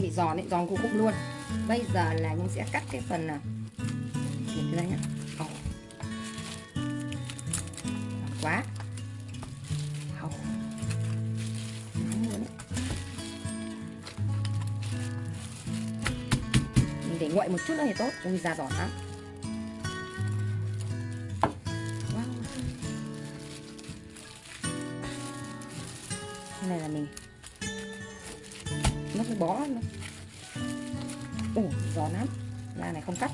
hơi bị giòn ấy, giòn cục cục luôn bây giờ là nhung sẽ cắt cái phần à, thịt ra nhá oh. quá oh. Mình để nguội một chút nữa thì tốt ui da giòn lắm Wow. Này là mình nó cái bó nữa ủ giòn lắm. Da này không cắt.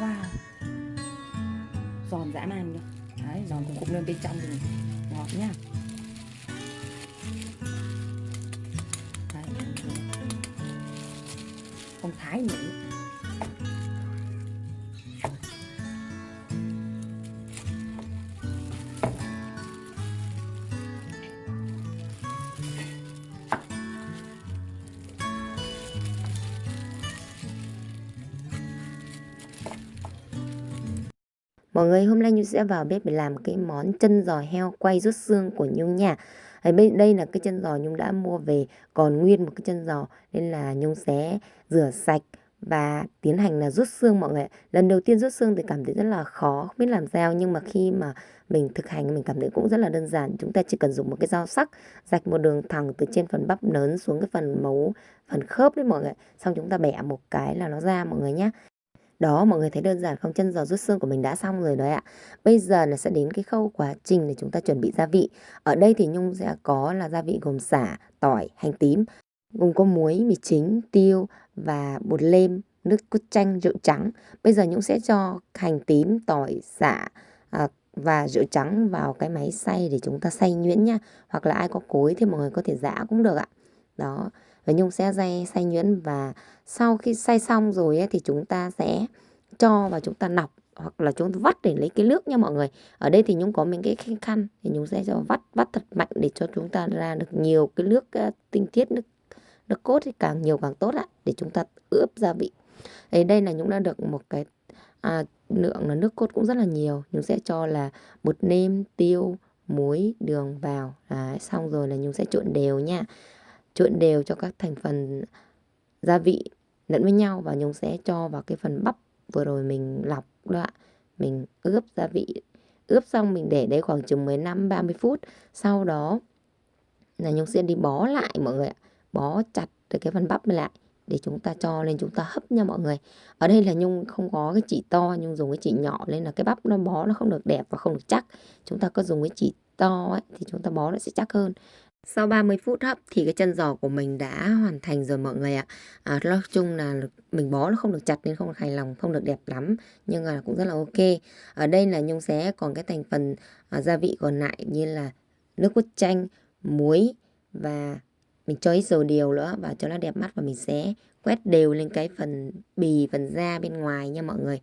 Wow. Giòn dã man luôn. Đấy, giòn cũng cục lên bên trong thì ngọt nhá Mọi người hôm nay Nhung sẽ vào bếp để làm cái món chân giò heo quay rút xương của Nhung nha. Bên đây là cái chân giò Nhung đã mua về còn nguyên một cái chân giò nên là Nhung sẽ rửa sạch và tiến hành là rút xương mọi người. Lần đầu tiên rút xương thì cảm thấy rất là khó, không biết làm sao nhưng mà khi mà mình thực hành mình cảm thấy cũng rất là đơn giản. Chúng ta chỉ cần dùng một cái dao sắc rạch một đường thẳng từ trên phần bắp lớn xuống cái phần mấu, phần khớp đấy mọi người. Xong chúng ta bẻ một cái là nó ra mọi người nhé. Đó mọi người thấy đơn giản không? Chân giò rút xương của mình đã xong rồi đấy ạ. Bây giờ là sẽ đến cái khâu quá trình để chúng ta chuẩn bị gia vị. Ở đây thì Nhung sẽ có là gia vị gồm xả, tỏi, hành tím Gồm có muối, mì chính, tiêu và bột lem, nước cốt chanh, rượu trắng. Bây giờ Nhung sẽ cho hành tím, tỏi, xả à, và rượu trắng vào cái máy xay để chúng ta xay nhuyễn nha. Hoặc là ai có cối thì mọi người có thể giã cũng được ạ. Đó và Nhung sẽ xay, xay nhuyễn và sau khi xay xong rồi ấy, thì chúng ta sẽ cho và chúng ta nọc hoặc là chúng ta vắt để lấy cái nước nha mọi người. Ở đây thì Nhung có mình cái khăn thì Nhung sẽ cho vắt vắt thật mạnh để cho chúng ta ra được nhiều cái nước uh, tinh khiết nước nước cốt thì càng nhiều càng tốt ạ để chúng ta ướp gia vị. Đấy, đây là Nhung đã được một cái à, lượng là nước cốt cũng rất là nhiều. Nhung sẽ cho là bột nêm tiêu muối đường vào. Đấy, xong rồi là Nhung sẽ trộn đều nha trộn đều cho các thành phần gia vị lẫn với nhau và Nhung sẽ cho vào cái phần bắp vừa rồi mình lọc đó ạ. Mình ướp gia vị, ướp xong mình để đấy khoảng chừng 15 30 phút. Sau đó là Nhung sẽ đi bó lại mọi người ạ. Bó chặt được cái phần bắp lại để chúng ta cho lên chúng ta hấp nha mọi người. Ở đây là Nhung không có cái chỉ to, Nhung dùng cái chỉ nhỏ nên là cái bắp nó bó nó không được đẹp và không được chắc. Chúng ta có dùng cái chỉ to ấy thì chúng ta bó nó sẽ chắc hơn. Sau 30 phút hấp thì cái chân giò của mình đã hoàn thành rồi mọi người ạ. À, nói chung là mình bó nó không được chặt nên không được hài lòng, không được đẹp lắm. Nhưng mà cũng rất là ok. Ở đây là Nhung xé còn cái thành phần à, gia vị còn lại như là nước cốt chanh, muối và mình cho ít dầu điều nữa và cho nó đẹp mắt và mình sẽ quét đều lên cái phần bì, phần da bên ngoài nha mọi người.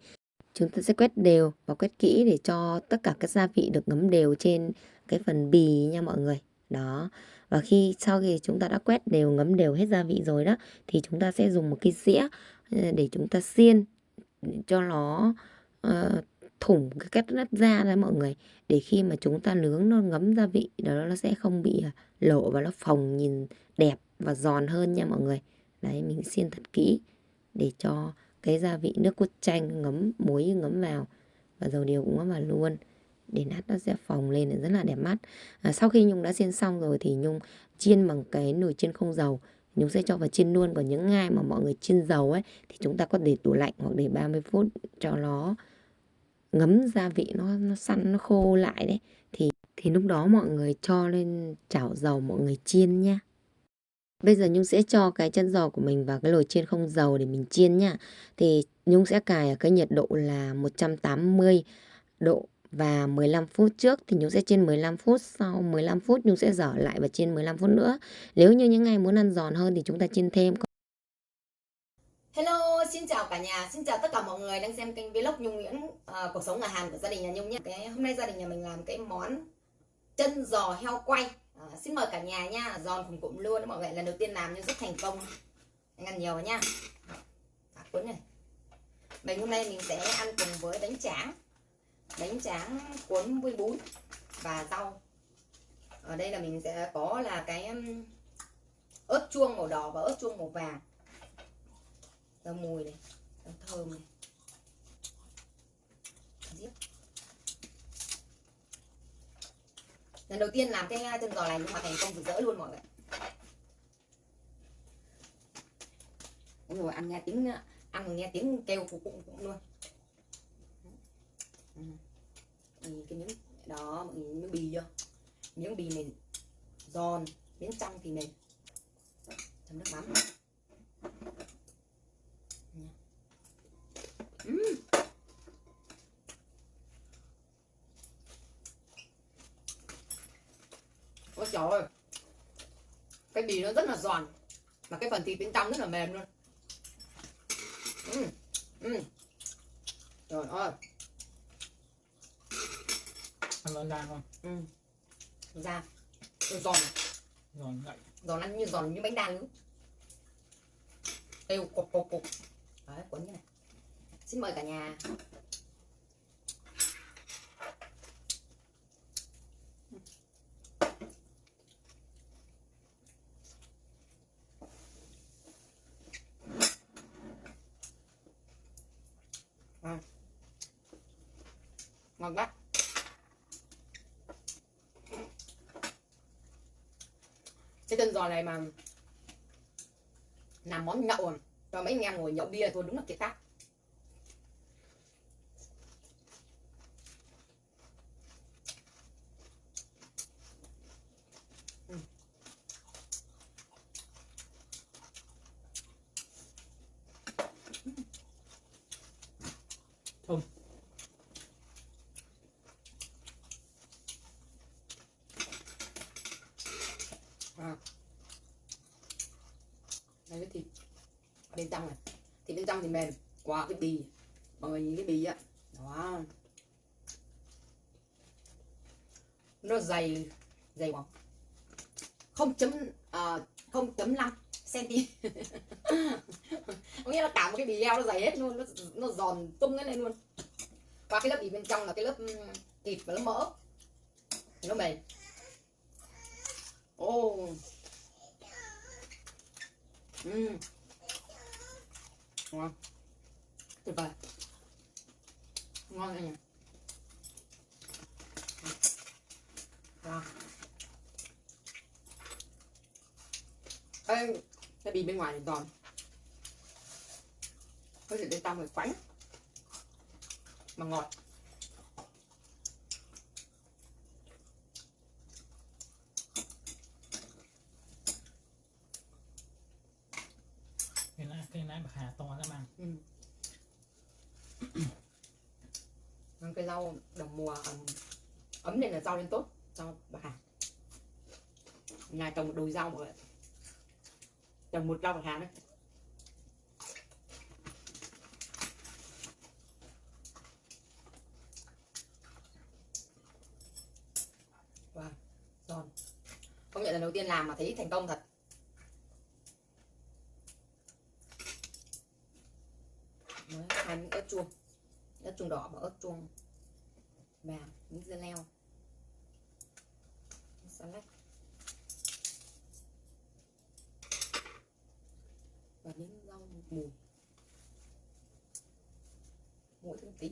Chúng ta sẽ quét đều và quét kỹ để cho tất cả các gia vị được ngấm đều trên cái phần bì nha mọi người đó. Và khi sau khi chúng ta đã quét đều ngấm đều hết gia vị rồi đó thì chúng ta sẽ dùng một cái dĩa ờ, để chúng ta xiên cho nó uh, thủng cái cách đất da ra mọi người. Để khi mà chúng ta nướng nó ngấm gia vị đó nó sẽ không bị à, lộ và nó phồng nhìn đẹp và giòn hơn nha mọi người. Đấy mình xiên thật kỹ để cho cái gia vị nước cốt chanh ngấm muối ngấm vào và dầu điều cũng ngấm vào luôn để nát nó sẽ phồng lên rất là đẹp mắt. À, sau khi Nhung đã xiên xong rồi thì Nhung chiên bằng cái nồi chiên không dầu. Nhung sẽ cho vào chiên luôn còn những ngai mà mọi người chiên dầu ấy thì chúng ta có để tủ lạnh hoặc để 30 phút cho nó ngấm gia vị nó nó săn nó khô lại đấy. Thì thì lúc đó mọi người cho lên chảo dầu mọi người chiên nha Bây giờ Nhung sẽ cho cái chân giò của mình vào cái nồi chiên không dầu để mình chiên nha. Thì Nhung sẽ cài ở cái nhiệt độ là 180 độ và 15 phút trước thì Nhung sẽ chiên 15 phút sau 15 phút Nhung sẽ dở lại và chiên 15 phút nữa nếu như những ngày muốn ăn giòn hơn thì chúng ta chiên thêm Hello, xin chào cả nhà, xin chào tất cả mọi người đang xem kênh vlog Nhung Nguyễn uh, cuộc sống ở Hàn của gia đình nhà Nhung nhé. Cái hôm nay gia đình nhà mình làm cái món chân giò heo quay. Uh, xin mời cả nhà nha, giòn cùng cụm luôn mọi người lần đầu tiên làm nhưng rất thành công. Anh ăn nhiều nha. À, cuốn này. Mình hôm nay mình sẽ ăn cùng với bánh tráng bánh tráng cuốn với bún và rau. Ở đây là mình sẽ có là cái um, ớt chuông màu đỏ và ớt chuông màu vàng. Ra mùi này ra thơm này. Giết. lần đầu tiên làm cái uh, chân giò này nhưng mà thành công rực rỡ luôn mọi người. Ôi rồi ăn nghe tiếng uh, ăn mà nghe tiếng kêu cũng cũng, cũng luôn. Ừ. ừ. Cái miếng đó, mọi người miếng bì chưa? Miếng bì này giòn, miếng trong thì mềm. Chấm nước mắm. Ừm. ôi trời ơi. Cái bì nó rất là giòn, mà cái phần thịt bên trong rất là mềm luôn. Ừ. Ừ. Trời ơi ăn nó ra không? Ừ. Ra giòn. Giòn. Ngậy giòn ăn như giòn như bánh đa nướng kêu cục cục cục. Đấy cuốn như này. Xin mời cả nhà. À. ngon quá chân giò này mà làm món nhậu à? cho mấy anh em ngồi nhậu bia thôi, đúng là kiệt tác Ừ. thơm à. đây cái thịt bên trong này. Thịt bên trong thì mềm qua cái bì. Mọi người nhìn cái bì á. Đó. Nó dày dày khoảng không chấm à, không chấm năm cm có nghĩa là cả một cái bì heo nó dày hết luôn nó, nó giòn tung cái lên luôn. Qua cái lớp bì bên trong là cái lớp thịt và lớp mỡ. Thì nó mềm. Ô ừ ngon tuyệt vời. Ngon anh nhỉ? Wow. Ê, cái bì bên ngoài thì giòn. Có thể bên trong thì quánh. Mà ngọt. Cái bạc hà to lắm ăn ừ. Ăn cái rau đồng mùa ấm, ấm này là rau lên tốt rau bạc hà nhà trồng một đồi rau mọi người trồng một rau bạc hà đấy. Wow giòn. Công nhận lần đầu tiên làm mà thấy thành công thật Đấy, hai miếng ớt chuông. Ớt chuông đỏ và ớt chuông. Vàng miếng dưa leo. Salad và miếng rau mùi. Mỗi thứ một tí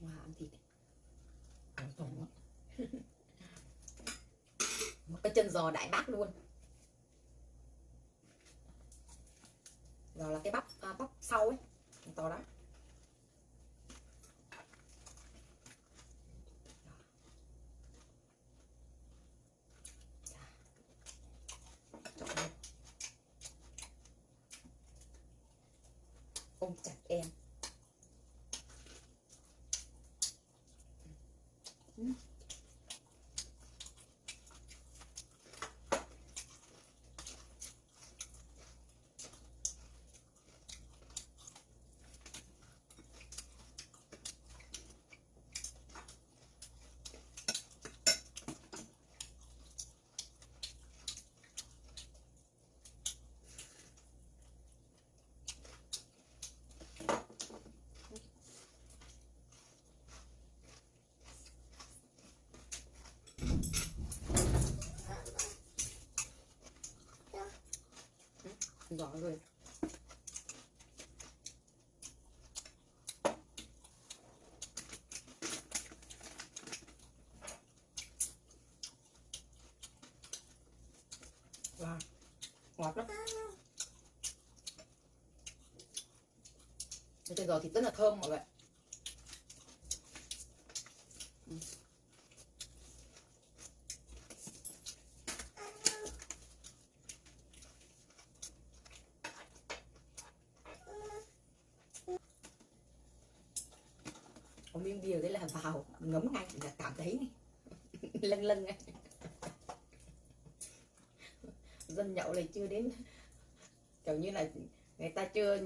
wow ăn thịt. Một cái chân giò đại bác luôn rồi là cái bắp à, bắp sau ấy to đó. Ôm chặt em. Ừ. giò rồi. Wow ngọt lắm. Cái giò thịt rất là thơm mọi người Ừ. có miếng bia đấy là vào ngấm ngay là cảm thấy lâng lâng ngay dân nhậu này chưa đến. Kiểu như là người ta chưa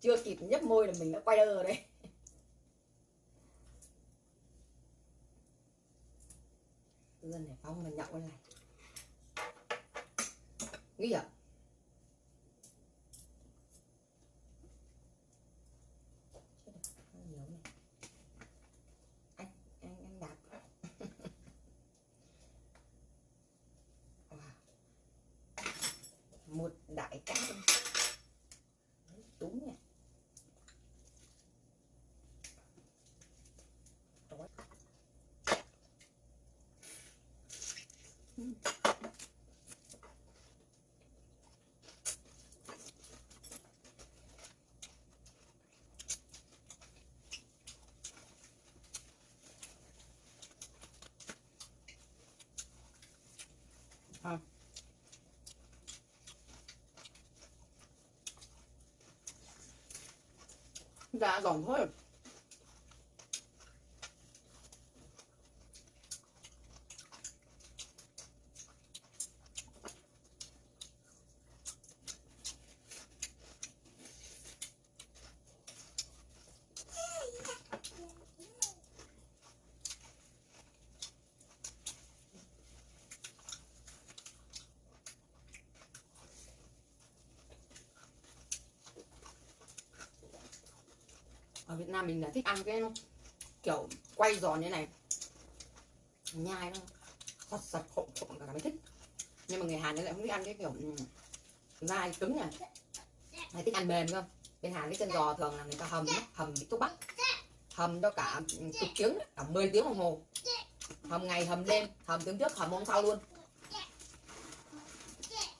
chưa kịp nhấp môi là mình đã quay đơ rồi đấy. Dân này phong mà nhậu này. Nghĩ vậy nhiều này anh anh anh đạp Wow. một đại cá luôn. Đấy, đúng nhỉ Đói. Ừm. À. Dạ giòn thôi ở Việt Nam mình là thích ăn cái kiểu quay giòn như này. Nhai nó sật sật khộm khộm cả mới thích. Nhưng mà người Hàn lại không thích ăn cái kiểu ừ, dai cứng này hay thích ăn mềm cơ. Bên Hàn cái chân giò thường là người ta hầm hầm bị thuốc bắc. Hầm cho cả ừ, chục tiếng cả 10 tiếng đồng hồ. Hầm ngày, hầm đêm, hầm tiếng trước, hầm hôm sau luôn.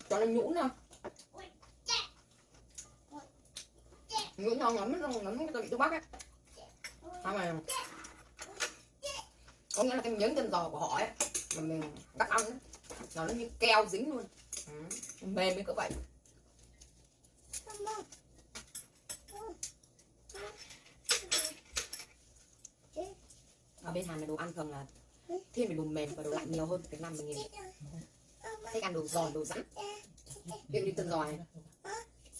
Cho nó nhũn không nhũn ngon lắm lắm ngấm cái tụi thuốc bắc ấy sao mà có nghĩa là cái miếng chân giò của họ ấy mà mình cắt ăn ấy, nó như keo dính luôn. Ừ. mềm như cỡ vậy. Ở bên Hàn là đồ ăn thường là thiên về đồ mềm và đồ lạnh nhiều hơn Việt Nam mình nhìn thích ăn đồ giòn đồ rắn. Ví dụ như chân giò này.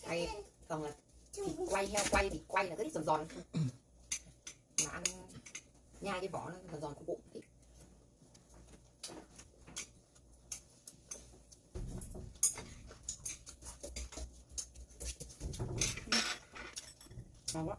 Hay còn là thịt quay heo quay thì quay là rất thích giòn giòn. Mà ăn nhai cái vỏ nó giòn giòn của bụng thì ngon quá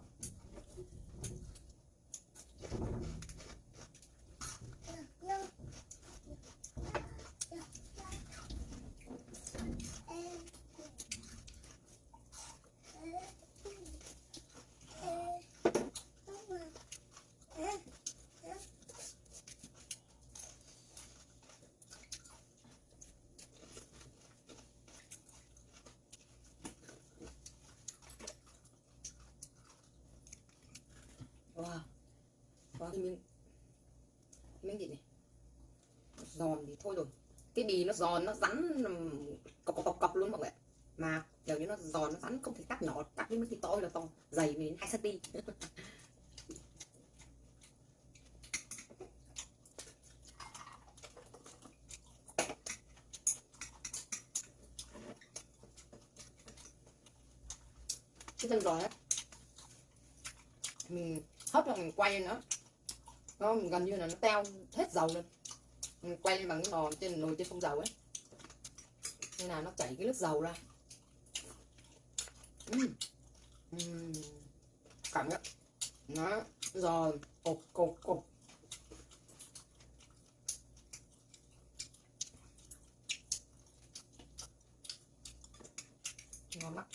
wow wow cái miếng cái miếng gì này? Giòn thì thôi rồi. Cái bì nó giòn nó rắn cọc cọc cọc, cọc luôn mọi người mà kiểu như nó giòn nó rắn không thể cắt nhỏ cắt cái miếng thịt to là to dày đến hai cm cái chân giòn ấy mình hấp là mình quay nữa nó gần như là nó teo hết dầu lên. Mình quay lên bằng cái nồi trên nồi trên không dầu ấy. Nên là nó chảy cái nước dầu ra. Uhm. Uhm. cảm nhận. Nó giòn cột cột cột ngon lắm.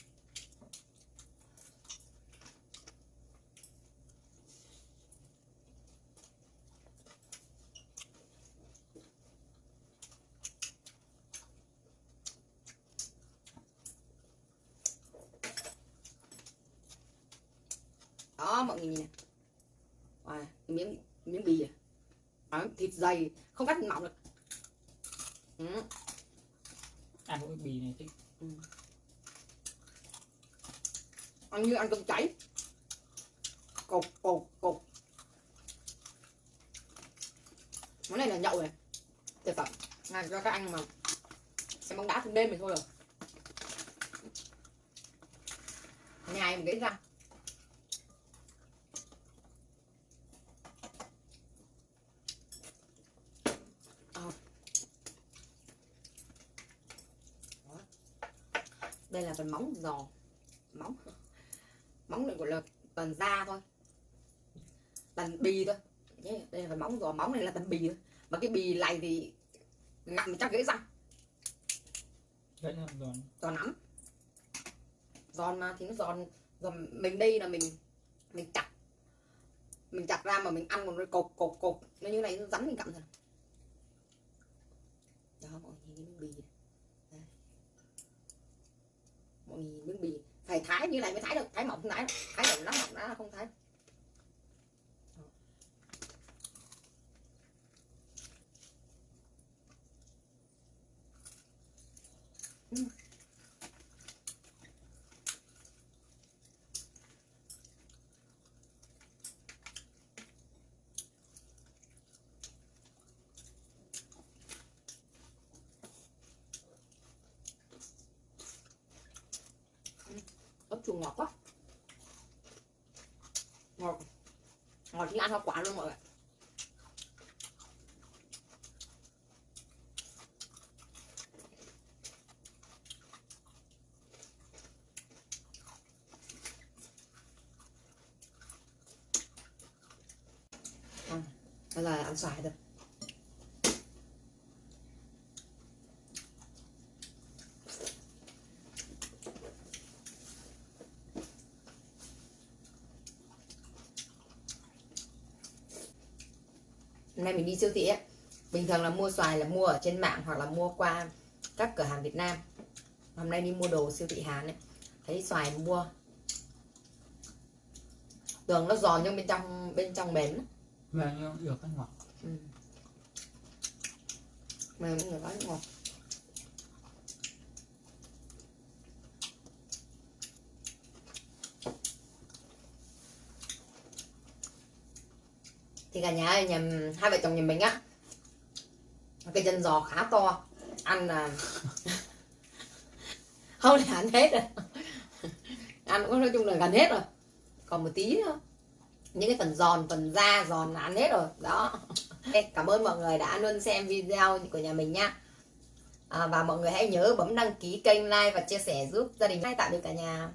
Người nhìn Wow, miếng miếng bì à? Thịt dày không cắt mỏng được. Ừ. ăn cái bì này chứ. Ừ. ăn như ăn cơm cháy. Cột cột cột món này là nhậu này. Tuyệt vời này cho các anh mà xem bóng đá thường đêm thì thôi rồi. Nhai một cái răng phần móng giò. Móng. Móng này gọi là toàn da thôi. Toàn bì thôi. Đây là móng giò. Móng này là toàn bì thôi. Mà cái bì này thì ngậm chắc gãy răng. Là giòn. Giòn lắm. Giòn mà thì nó giòn giòn mình đây là mình mình chặt. Mình chặt ra mà mình ăn còn nó cột cột cột nó như này nó rắn mình cặm thôi đó mọi người nhìn cái bì này. Đây. mọi người nhìn miếng bì phải thái như này mới thái được thái mỏng không thái được. thái được lắm mỏng ra không thái Đó. Ừ chua ngọt quá. Ngọt. Ngọt như ăn hoa quả luôn mọi người đây là ăn xoài thôi mình đi siêu thị ấy bình thường là mua xoài là mua ở trên mạng hoặc là mua qua các cửa hàng Việt Nam hôm nay đi mua đồ siêu thị Hàn ấy thấy xoài mua tưởng nó giòn nhưng bên trong bên trong mềm lắm. và nó được cái ngọt ừ. mềm mọi người nói ngọt thì cả nhà ơi nhà hai vợ chồng nhà mình á cái chân giò khá to ăn là không là ăn hết rồi. Ăn cũng nói chung là gần hết rồi. Còn một tí nữa những cái phần giòn phần da giòn là ăn hết rồi. Đó. Cảm ơn mọi người đã luôn xem video của nhà mình nha. À, và mọi người hãy nhớ bấm đăng ký kênh like và chia sẻ giúp gia đình. Hay tạo được cả nhà.